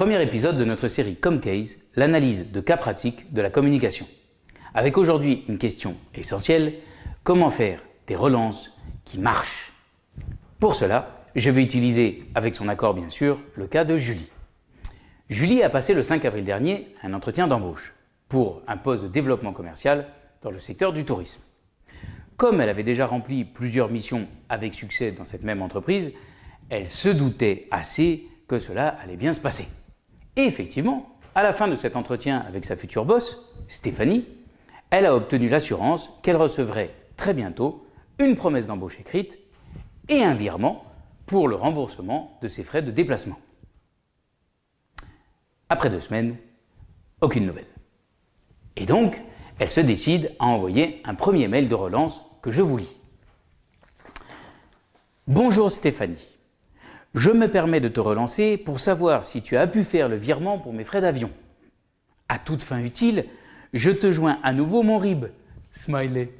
Premier épisode de notre série Comcase, l'analyse de cas pratiques de la communication. Avec aujourd'hui une question essentielle, comment faire des relances qui marchent? Pour cela, je vais utiliser, avec son accord bien sûr, le cas de Julie. Julie a passé le 5 avril dernier un entretien d'embauche pour un poste de développement commercial dans le secteur du tourisme. Comme elle avait déjà rempli plusieurs missions avec succès dans cette même entreprise, elle se doutait assez que cela allait bien se passer. Et effectivement, à la fin de cet entretien avec sa future boss, Stéphanie, elle a obtenu l'assurance qu'elle recevrait très bientôt une promesse d'embauche écrite et un virement pour le remboursement de ses frais de déplacement. Après deux semaines, aucune nouvelle. Et donc, elle se décide à envoyer un premier mail de relance que je vous lis. Bonjour Stéphanie. Je me permets de te relancer pour savoir si tu as pu faire le virement pour mes frais d'avion. À toute fin utile, je te joins à nouveau mon RIB. Smiley.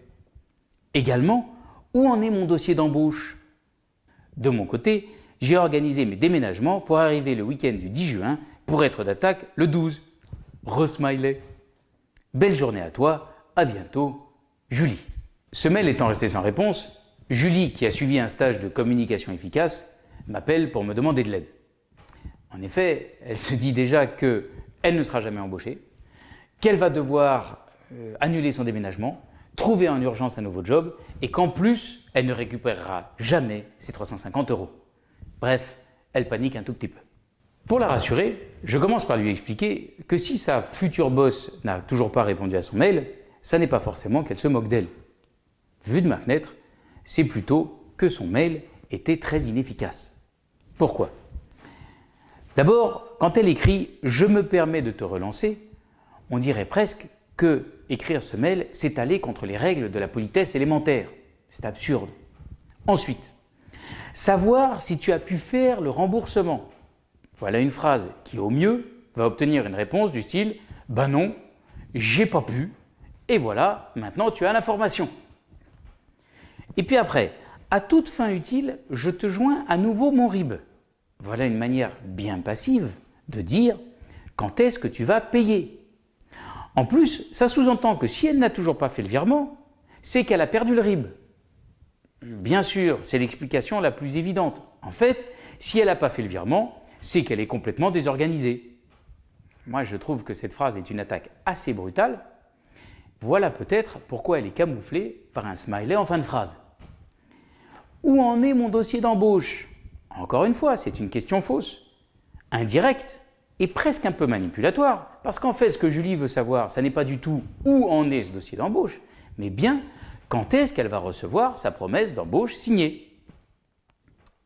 Également, où en est mon dossier d'embauche? De mon côté, j'ai organisé mes déménagements pour arriver le week-end du 10 juin pour être d'attaque le 12. Re-smiley. Belle journée à toi, à bientôt, Julie. Ce mail étant resté sans réponse, Julie, qui a suivi un stage de communication efficace, m'appelle pour me demander de l'aide. En effet, elle se dit déjà qu'elle ne sera jamais embauchée, qu'elle va devoir euh, annuler son déménagement, trouver en urgence un nouveau job et qu'en plus, elle ne récupérera jamais ses 350 euros. Bref, elle panique un tout petit peu. Pour la rassurer, je commence par lui expliquer que si sa future boss n'a toujours pas répondu à son mail, ça n'est pas forcément qu'elle se moque d'elle. Vu de ma fenêtre, c'est plutôt que son mail était très inefficace. Pourquoi? D'abord, quand elle écrit « je me permets de te relancer », on dirait presque que écrire ce mail, c'est aller contre les règles de la politesse élémentaire. C'est absurde. Ensuite, savoir si tu as pu faire le remboursement. Voilà une phrase qui, au mieux, va obtenir une réponse du style « ben non, j'ai pas pu, et voilà, maintenant tu as l'information ». Et puis après, à toute fin utile, je te joins à nouveau mon RIB. Voilà une manière bien passive de dire quand est-ce que tu vas payer. En plus, ça sous-entend que si elle n'a toujours pas fait le virement, c'est qu'elle a perdu le RIB. Bien sûr, c'est l'explication la plus évidente. En fait, si elle n'a pas fait le virement, c'est qu'elle est complètement désorganisée. Moi, je trouve que cette phrase est une attaque assez brutale. Voilà peut-être pourquoi elle est camouflée par un smiley en fin de phrase. Où en est mon dossier d'embauche? Encore une fois, c'est une question fausse, indirecte et presque un peu manipulatoire, parce qu'en fait, ce que Julie veut savoir, ce n'est pas du tout où en est ce dossier d'embauche, mais bien quand est-ce qu'elle va recevoir sa promesse d'embauche signée.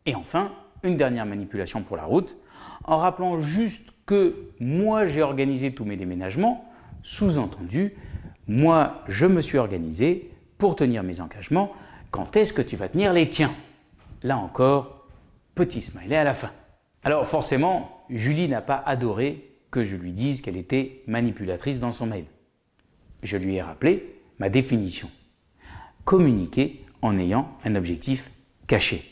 Et enfin, une dernière manipulation pour la route, en rappelant juste que moi j'ai organisé tous mes déménagements, sous-entendu, moi je me suis organisé pour tenir mes engagements, quand est-ce que tu vas tenir les tiens? Là encore, petit smiley à la fin. Alors forcément, Julie n'a pas adoré que je lui dise qu'elle était manipulatrice dans son mail. Je lui ai rappelé ma définition. Communiquer en ayant un objectif caché.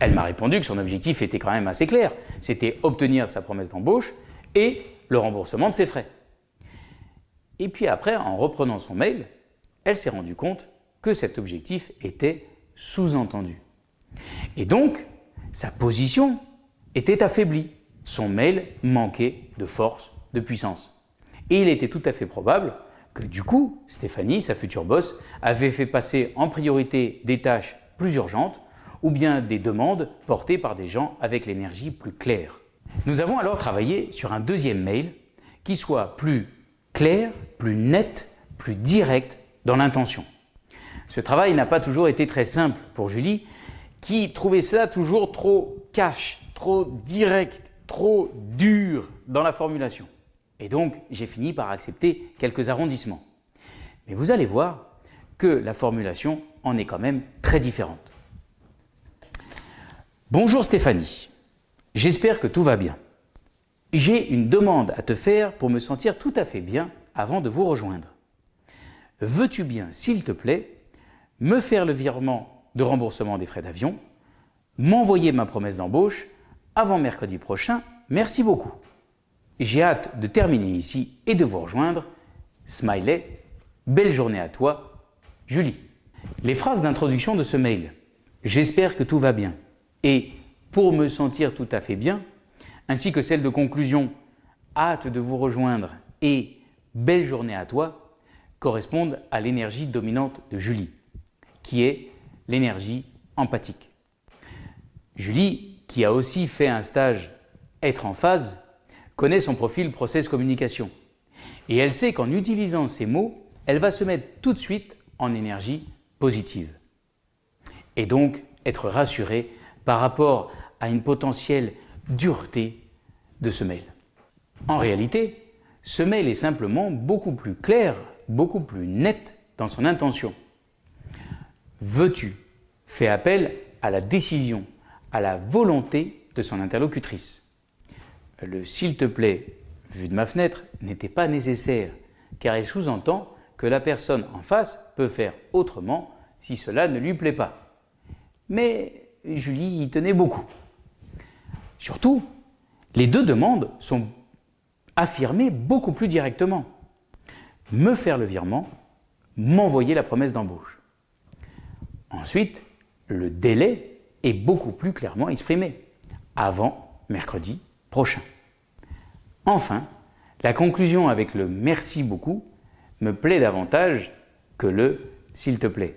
Elle m'a répondu que son objectif était quand même assez clair. C'était obtenir sa promesse d'embauche et le remboursement de ses frais. Et puis après, en reprenant son mail, elle s'est rendue compte que cet objectif était sous-entendu. Et donc, sa position était affaiblie. Son mail manquait de force, de puissance. Et il était tout à fait probable que du coup, Stéphanie, sa future boss, avait fait passer en priorité des tâches plus urgentes ou bien des demandes portées par des gens avec l'énergie plus claire. Nous avons alors travaillé sur un deuxième mail qui soit plus clair, plus net, plus direct dans l'intention. Ce travail n'a pas toujours été très simple pour Julie, qui trouvait ça toujours trop cash, trop direct, trop dur dans la formulation. Et donc, j'ai fini par accepter quelques arrondissements. Mais vous allez voir que la formulation en est quand même très différente. Bonjour Stéphanie, j'espère que tout va bien. J'ai une demande à te faire pour me sentir tout à fait bien avant de vous rejoindre. Veux-tu bien, s'il te plaît, me faire le virement de remboursement des frais d'avion, m'envoyer ma promesse d'embauche avant mercredi prochain. Merci beaucoup. J'ai hâte de terminer ici et de vous rejoindre. Smiley, belle journée à toi, Julie. Les phrases d'introduction de ce mail. J'espère que tout va bien. Et pour me sentir tout à fait bien, ainsi que celle de conclusion, hâte de vous rejoindre et belle journée à toi, correspondent à l'énergie dominante de Julie, qui est l'énergie empathique. Julie, qui a aussi fait un stage être en phase, connaît son profil process communication. Et elle sait qu'en utilisant ces mots, elle va se mettre tout de suite en énergie positive. Et donc être rassurée par rapport à une potentielle dureté de ce mail. En réalité, ce mail est simplement beaucoup plus clair, beaucoup plus net dans son intention. Veux-tu fait appel à la décision, à la volonté de son interlocutrice. Le « s'il te plaît » vu de ma fenêtre n'était pas nécessaire car il sous-entend que la personne en face peut faire autrement si cela ne lui plaît pas. Mais Julie y tenait beaucoup. Surtout, les deux demandes sont affirmées beaucoup plus directement. Me faire le virement, m'envoyer la promesse d'embauche. Ensuite, le délai est beaucoup plus clairement exprimé, avant mercredi prochain. Enfin, la conclusion avec le « merci beaucoup » me plaît davantage que le « s'il te plaît »,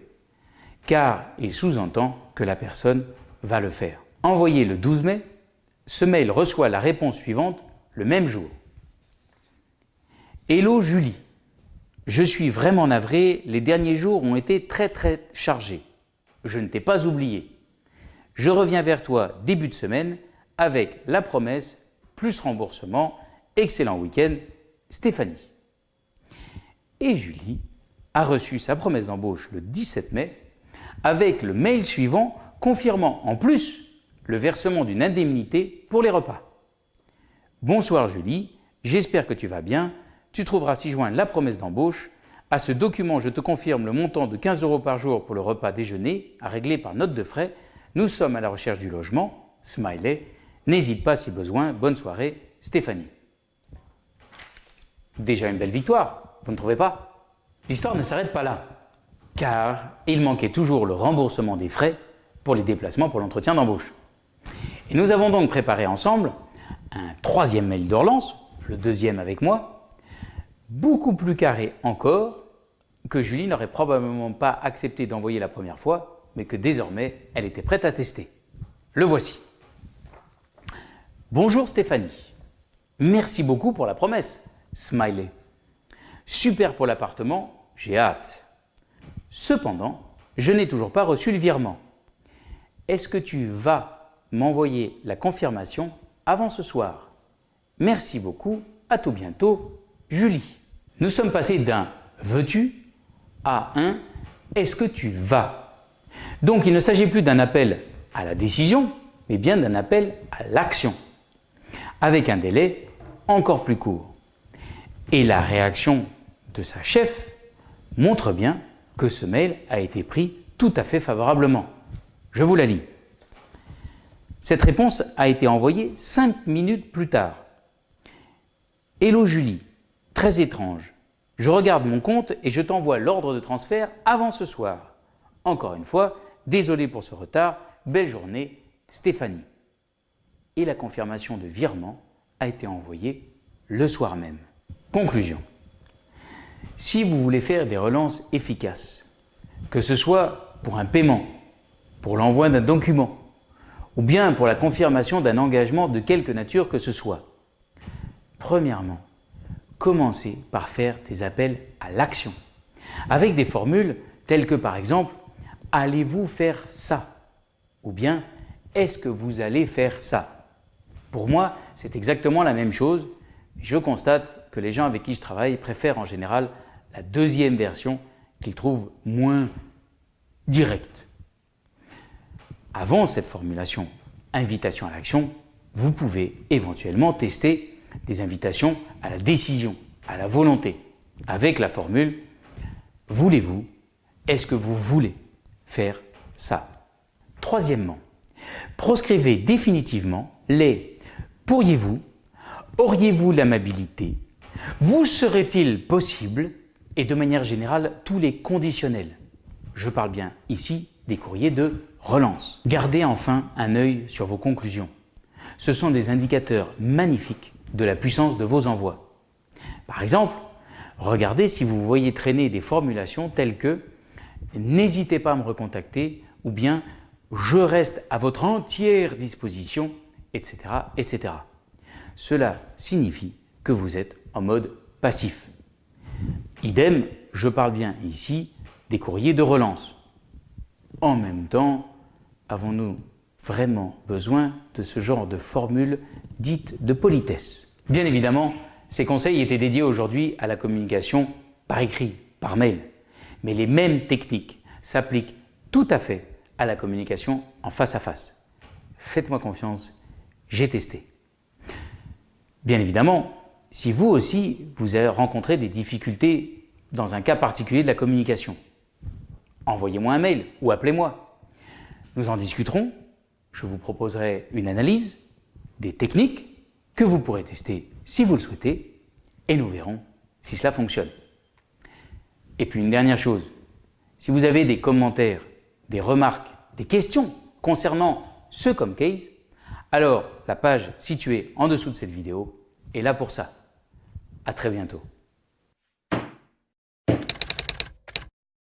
car il sous-entend que la personne va le faire. Envoyé le 12 mai, ce mail reçoit la réponse suivante le même jour. Hello Julie, je suis vraiment navré, les derniers jours ont été très très chargés. Je ne t'ai pas oublié. Je reviens vers toi début de semaine avec la promesse plus remboursement. Excellent week-end, Stéphanie. Et Julie a reçu sa promesse d'embauche le 17 mai avec le mail suivant confirmant en plus le versement d'une indemnité pour les repas. Bonsoir Julie, j'espère que tu vas bien. Tu trouveras ci-joint la promesse d'embauche. À ce document, je te confirme le montant de 15 euros par jour pour le repas déjeuner à régler par note de frais. Nous sommes à la recherche du logement. Smiley. N'hésite pas si besoin. Bonne soirée, Stéphanie. Déjà une belle victoire, vous ne trouvez pas? L'histoire ne s'arrête pas là, car il manquait toujours le remboursement des frais pour les déplacements pour l'entretien d'embauche. Et nous avons donc préparé ensemble un troisième mail de le deuxième avec moi, beaucoup plus carré encore, que Julie n'aurait probablement pas accepté d'envoyer la première fois, mais que désormais elle était prête à tester. Le voici. Bonjour Stéphanie, merci beaucoup pour la promesse. Smiley. Super pour l'appartement, j'ai hâte. Cependant, je n'ai toujours pas reçu le virement. Est-ce que tu vas m'envoyer la confirmation avant ce soir? Merci beaucoup, à tout bientôt, Julie. Nous sommes passés d'un « veux-tu » à un « est-ce que tu vas ?» Donc il ne s'agit plus d'un appel à la décision, mais bien d'un appel à l'action, avec un délai encore plus court. Et la réaction de sa chef montre bien que ce mail a été pris tout à fait favorablement. Je vous la lis. Cette réponse a été envoyée cinq minutes plus tard. Hello Julie, très étrange. Je regarde mon compte et je t'envoie l'ordre de transfert avant ce soir. Encore une fois, désolé pour ce retard, belle journée, Stéphanie. Et la confirmation de virement a été envoyée le soir même. Conclusion. Si vous voulez faire des relances efficaces, que ce soit pour un paiement, pour l'envoi d'un document, ou bien pour la confirmation d'un engagement de quelque nature que ce soit, premièrement, commencez par faire des appels à l'action, avec des formules telles que par exemple « allez-vous faire ça ?» ou bien « est-ce que vous allez faire ça ?» Pour moi, c'est exactement la même chose, je constate que les gens avec qui je travaille préfèrent en général la deuxième version qu'ils trouvent moins directe. Avant cette formulation invitation à l'action, vous pouvez éventuellement tester des invitations à la décision, à la volonté, avec la formule « Voulez-vous Est-ce que vous voulez faire ça ?» Troisièmement, proscrivez définitivement les « Pourriez-vous » Auriez-vous l'amabilité Vous serait-il possible Et de manière générale, tous les conditionnels? Je parle bien ici des courriers de relance. Gardez enfin un œil sur vos conclusions. Ce sont des indicateurs magnifiques de la puissance de vos envois. Par exemple, regardez si vous voyez traîner des formulations telles que « n'hésitez pas à me recontacter » ou bien « je reste à votre entière disposition » etc. etc. Cela signifie que vous êtes en mode passif. Idem, je parle bien ici des courriers de relance. En même temps, avons-nous vraiment besoin de ce genre de formule dite de politesse Bien évidemment, ces conseils étaient dédiés aujourd'hui à la communication par écrit, par mail. Mais les mêmes techniques s'appliquent tout à fait à la communication en face à face. Faites-moi confiance, j'ai testé. Bien évidemment, si vous aussi, vous avez rencontré des difficultés dans un cas particulier de la communication, envoyez-moi un mail ou appelez-moi. Nous en discuterons, je vous proposerai une analyse, des techniques que vous pourrez tester si vous le souhaitez et nous verrons si cela fonctionne. Et puis une dernière chose, si vous avez des commentaires, des remarques, des questions concernant ce comme case, alors la page située en dessous de cette vidéo est là pour ça. À très bientôt.